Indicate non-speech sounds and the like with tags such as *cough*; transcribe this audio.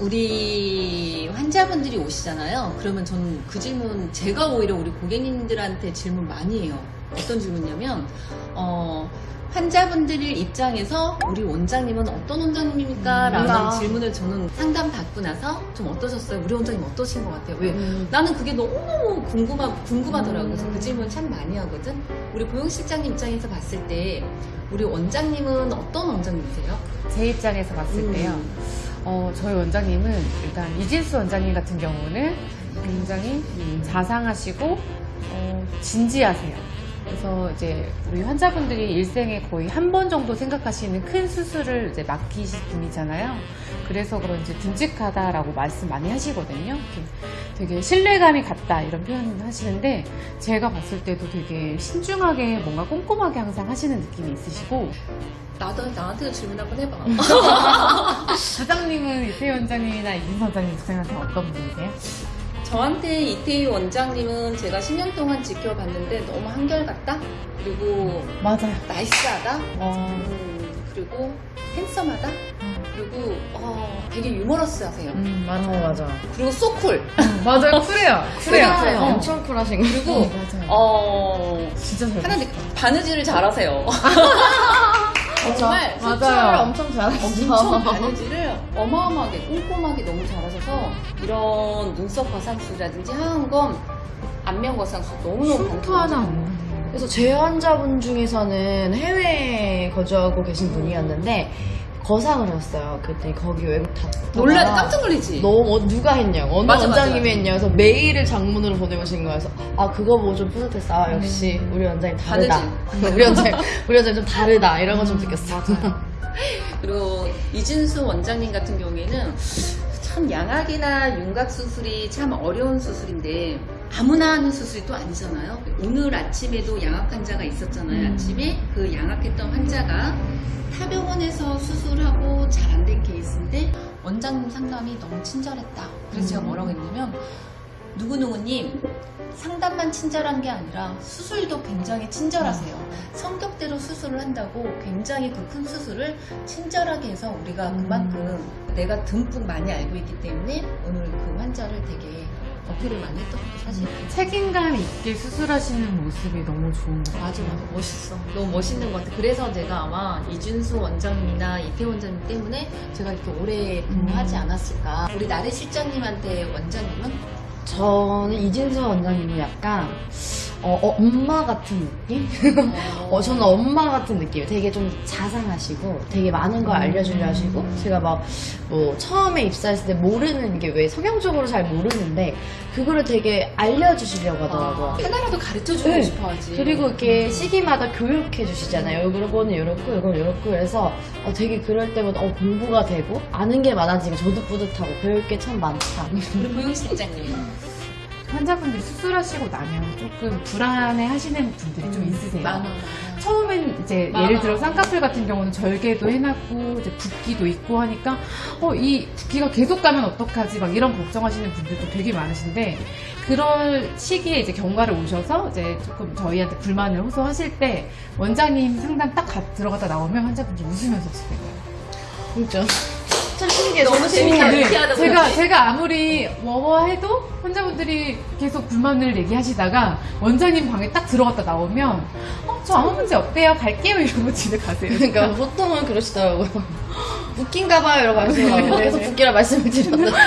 우리 환자분들이 오시잖아요. 그러면 저는 그 질문 제가 오히려 우리 고객님들한테 질문 많이 해요. 어떤 질문이냐면 어, 환자분들 입장에서 우리 원장님은 어떤 원장님입니까? 라는 아. 질문을 저는 상담 받고 나서 좀 어떠셨어요? 우리 원장님 어떠신 것 같아요? 왜? 음. 나는 그게 너무너무 궁금하, 궁금하더라고요. 그래서 그 질문 참 많이 하거든. 우리 보육실장님 입장에서 봤을 때 우리 원장님은 어떤 원장님이세요? 제 입장에서 봤을 음. 때요. 어, 저희 원장님은 일단 이진수 원장님 같은 경우는 굉장히 자상하시고 어, 진지하세요. 그래서 이제 우리 환자분들이 일생에 거의 한 번 정도 생각하시는 큰 수술을 이제 맡기신 분이잖아요. 그래서 그런지 듬직하다라고 말씀 많이 하시거든요. 되게 신뢰감이 갔다 이런 표현을 하시는데 제가 봤을 때도 되게 신중하게 뭔가 꼼꼼하게 항상 하시는 느낌이 있으시고 나도 나한테도 질문 한번 해봐. *laughs* 부장님은 이태 원장님이나 이진 원장님 부장님한테 어떤 분이세요? 저한테 이태희 원장님은 제가 10년 동안 지켜봤는데 너무 한결같다? 그리고 맞아요. 나이스하다? 어, 음, 그리고 핸섬하다? 그리고 어, 되게 유머러스하세요. 음, 맞아요, 맞아. *laughs* 그리고 소쿨. 맞아요, 쿨해요. 쿨해요. 쿨해요. 엄청 쿨하신 거. 그리고 어. 어, 진짜 잘 하나 느 바느질을 잘하세요. *laughs* *laughs* 정말 맞아요. 엄청 잘하시죠. 엄청 바느질을 어마어마하게 꼼꼼하게 너무 잘하셔서 이런 눈썹 거상술이라든지 하안검 안면 거상술 너무너무. 없는 그래서 제 환자분 중에서는 해외에 거주하고 계신 분이었는데 거상을 했어요. 그때 거기 외국 다 놀라 깜짝 놀리지. 너무 어, 누가 했냐고. 어느 맞아, 원장님이 맞아. 했냐고 해서 메일을 장문으로 보내오신 거여서 아 그거 보고 좀 뿌듯했어. 아 역시 우리 원장님 다르다. *laughs* 우리 원장님 우리 원장님 좀 다르다. 이런 거좀 느꼈어 그리고 이진수 원장님 같은 경우에는 참 양악이나 윤곽 수술이 참 어려운 수술인데 아무나 하는 수술이 또 아니잖아요. 오늘 아침에도 양악 환자가 있었잖아요. 음. 아침에 그 양악했던 환자가 타병원에서 수술하고 잘 안 된 케이스인데 원장님 상담이 너무 친절했다. 그래서 제가 뭐라고 했냐면 누구누구님 상담만 친절한 게 아니라 수술도 굉장히 친절하세요. 성격대로 수술을 한다고 굉장히 그 큰 수술을 친절하게 해서 우리가 그만큼 내가 듬뿍 많이 알고 있기 때문에 오늘 그 환자를 되게 어필을 많이 했던 것도 사실이에요. 책임감 있게 수술하시는 모습이 너무 좋은 것 같아요. 맞아, 맞아. 멋있어. 너무 멋있는 것 같아. 그래서 제가 아마 이준수 원장님이나 이태 원장님 때문에 제가 이렇게 오래 근무하지 않았을까. 우리 나래 실장님한테 원장님은 저는 이진수 원장님은 약간 어, 어, 엄마 같은 느낌? *laughs* 어, 저는 엄마 같은 느낌. 되게 좀 자상하시고, 되게 많은 걸 알려주려 하시고, 제가 막, 뭐, 처음에 입사했을 때 모르는 게 왜 성형적으로 잘 모르는데, 그거를 되게 알려주시려고 하더라고요. 하나라도 가르쳐 주고 네. 싶어 하지. 그리고 이렇게 시기마다 교육해 주시잖아요. 요거는 요렇고, 요건 요렇고. 그래서 어, 되게 그럴 때마다 어, 공부가 되고, 아는 게 많아지고, 저도 뿌듯하고, 배울 게 참 많다. 우리 보영 실장님. 환자분들이 수술하시고 나면 조금 불안해 하시는 분들이 좀 있으세요. 많아. 처음엔 이제 많아. 예를 들어 쌍꺼풀 같은 경우는 절개도 해놨고 이제 붓기도 있고 하니까 어 이 붓기가 계속 가면 어떡하지 막 이런 걱정하시는 분들도 되게 많으신데 그럴 시기에 이제 경과를 오셔서 이제 조금 저희한테 불만을 호소하실 때 원장님 상담 딱 가- 들어갔다 나오면 환자분들이 웃으면서 집에 가요. 진짜. 참 신기해요. 너무 재밌다. 네, 제가 보니. 제가 아무리 뭐뭐 해도 환자분들이 계속 불만을 얘기하시다가 원장님 방에 딱 들어갔다 나오면 어, 저 아무 문제 없대요 갈게요 이러고 집에 가세요. 그러니까 보통은 그러시더라고요. *laughs* 웃긴가 봐요 이러고 하시더라고요. 네, 네, 계속 네. 웃기라 말씀을 드렸는데.